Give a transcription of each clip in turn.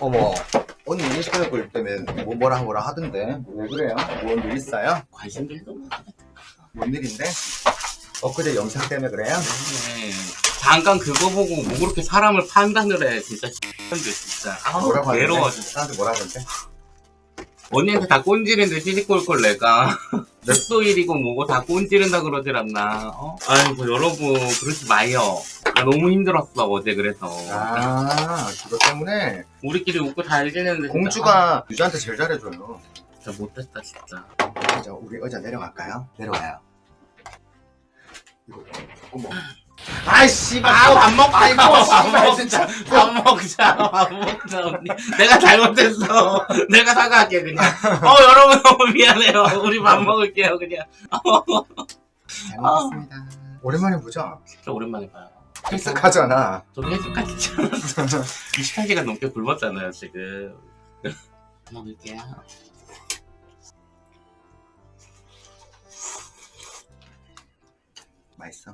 어머 언니 인식할 걸 때문에 뭐 뭐라 뭐라 하던데 왜 그래요? 뭔일 있어요? 관심들이 너무 뭔 일인데? 엊그제 영상 때문에 그래요? 많네. 잠깐 그거 보고 뭐 그렇게 사람을 판단을 해 진짜 X년들 진짜 아우 뭐라고? 괴로워 진짜 사람들 뭐라 하던데? 언니한테 다 꼰지는데 시집골 걸 내가 웹소일이고 뭐고 다 꼰지른다 그러질 않나 어? 아이고 여러분 그러지 마요 나 너무 힘들었어 어제 그래서. 아 그것 때문에. 우리끼리 웃고 잘 지내는데 공주가 유주한테 제일 잘해줘요. 아, 진짜 못했다 진짜. 자 우리 의자 내려갈까요? 내려와요. 이거 어머 아이씨 아밥 먹자 아이고, 밥 씨발, 먹자. 진짜. 밥 먹자 밥 먹자 언니. 내가 잘못했어. 내가 사과할게 그냥. 어 여러분 너무 미안해요. 우리 밥 먹을게요 그냥. 잘 먹겠습니다. 오랜만에 보자 진짜 오랜만에 봐요 헬스하잖아. 저도 헬스까지. 지 않았어 28시간 넘게 굶었잖아요 지금. 먹을게요. 맛있어.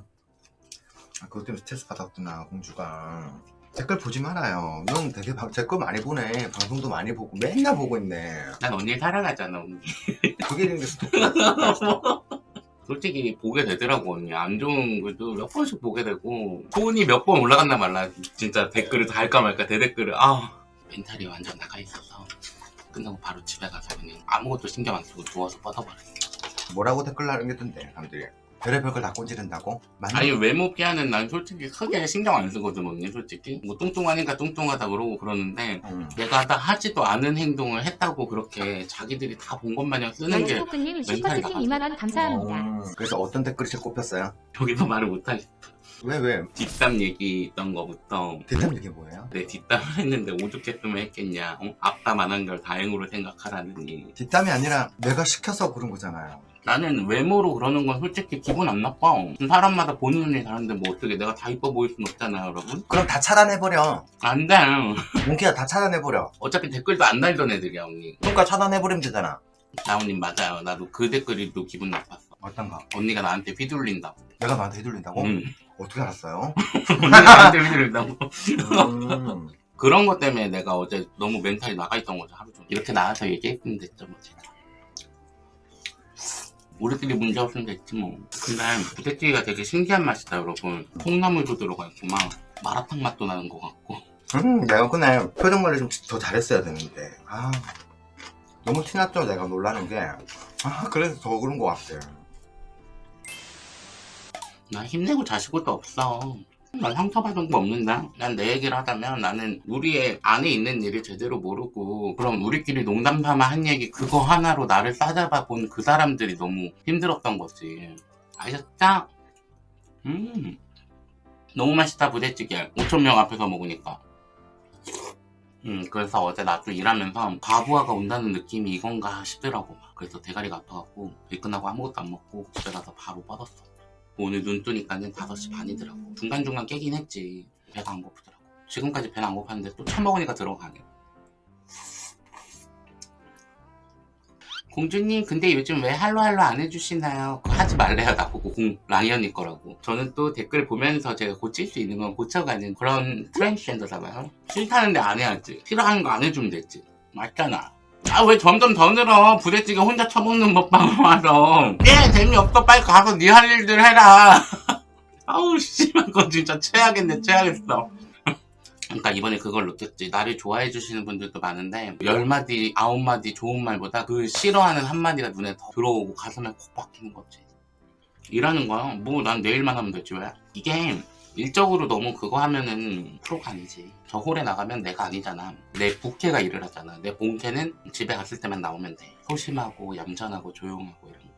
아, 그것 때문에 스트레스 받았구나 공주가. 댓글 보지 말아요. 넌 되게 방- 댓글 많이 보네. 방송도 많이 보고 맨날 보고 있네. 난 언니 사랑하잖아 언니. 그게 있는 게 스토커 솔직히 보게 되더라고. 언니 안 좋은 글도 몇 번씩 보게 되고. 손이 몇 번 올라갔나 몰라. 진짜 댓글을 다 할까 말까 대댓글을. 아. 멘탈이 완전 나가 있어서 끝나고 바로 집에 가서 그냥 아무것도 신경 안 쓰고 누워서 뻗어버렸어. 뭐라고 댓글 남겼던데 사람들이 별의별 걸 다 꼰지른다고? 맞니? 아니 외모 비하는 난 솔직히 크게 신경 안 쓰거든 언니 솔직히 뭐 뚱뚱하니까 뚱뚱하다 그러고 그러는데 음. 내가 다 하지도 않은 행동을 했다고 그렇게 자기들이 다 본 것 마냥 쓰는 게 멘탈이 나가죠. 2만원 감사합니다. 음, 그래서 어떤 댓글이 제일 꽂혔어요? 여기서 말을 못하겠어 왜 왜? 뒷담 얘기 있던 거부터 대답 이게 뭐예요? 내 뒷담을 했는데 오죽했으면 했겠냐 어? 앞담 안 한 걸 다행으로 생각하라느니 뒷담이 아니라 내가 시켜서 그런 거잖아요 나는 외모로 그러는 건 솔직히 기분 안 나빠. 사람마다 보는 눈이 다른데 뭐 어떻게 내가 다 이뻐 보일 순 없잖아요 여러분. 그럼 다 차단해버려. 안돼. 몽키야 다 차단해버려. 어차피 댓글도 안 달던 애들이야 언니. 그러니까 차단해버리면 되잖아. 나온님 맞아요. 나도 그 댓글이 또 기분 나빴어. 어떤 거? 언니가 나한테 휘둘린다고. 내가 너한테 해둘린다고? 응. 어떻게 알았어요? 언니가 나한테 휘둘린다고. 음. 그런 것 때문에 내가 어제 너무 멘탈이 나가 있던 거죠 하루 종일. 이렇게 나와서 얘기했으면 됐죠 뭐 제가 우리끼리 문제 없으면 됐지 뭐. 근데 부대찌개가 되게 신기한 맛이다 여러분. 콩나물도 들어가 있고 막 마라탕 맛도 나는 것 같고. 음, 내가 그날 표정 관리 좀 더 잘했어야 되는데. 아 너무 티났죠? 내가 놀라는 게아 그래서 더 그런 것 같아. 나 힘내고 자실 것도 없어 난 상처받은 거 없는데 난내 얘기를 하자면 나는 우리의 안에 있는 일을 제대로 모르고 그럼 우리끼리 농담 삼아 한 얘기 그거 하나로 나를 싸잡아 본 그 사람들이 너무 힘들었던 거지. 아셨죠? 음. 너무 맛있다 부대찌개. 5천명 앞에서 먹으니까. 음 그래서 어제 나도 일하면서 과부하가 온다는 느낌이 이건가 싶더라고. 막. 그래서 대가리가 아파갖고 일 끝나고 아무것도 안 먹고 집에 가서 바로 뻗었어 오늘 눈 뜨니까는 5시 반이더라고. 중간중간 깨긴 했지. 배가 안 고프더라고. 지금까지 배는 안 고팠는데 또 처먹으니까 들어가네 공주님 근데 요즘 왜 할로할로 안 해주시나요? 그거 하지 말래요. 나보고 공 라이언이 거라고. 저는 또 댓글 보면서 제가 고칠 수 있는 건 고쳐가는 그런 트랜스젠더잖아요. 싫다는데 안 해야지. 싫어하는 거 안 해주면 됐지. 맞잖아 아 왜 점점 더 늘어? 부대찌개 혼자 처먹는 먹방 와서. 예 재미없어. 빨리 가서 네 할 일들 해라. 아우 씨발 그건 진짜 최악인데 최악했어. 그러니까 이번에 그걸 느꼈지. 나를 좋아해 주시는 분들도 많은데 열 마디 아홉 마디 좋은 말보다 그 싫어하는 한 마디가 눈에 더 들어오고 가슴에 콕 박히는 거지. 일하는 거야. 뭐 난 내일만 하면 되지 왜? 이게 일적으로 너무 그거 하면은 프로가 아니지. 저 홀에 나가면 내가 아니잖아. 내 부캐가 일을 하잖아. 내 본캐는 집에 갔을 때만 나오면 돼. 소심하고 얌전하고 조용하고 이런 거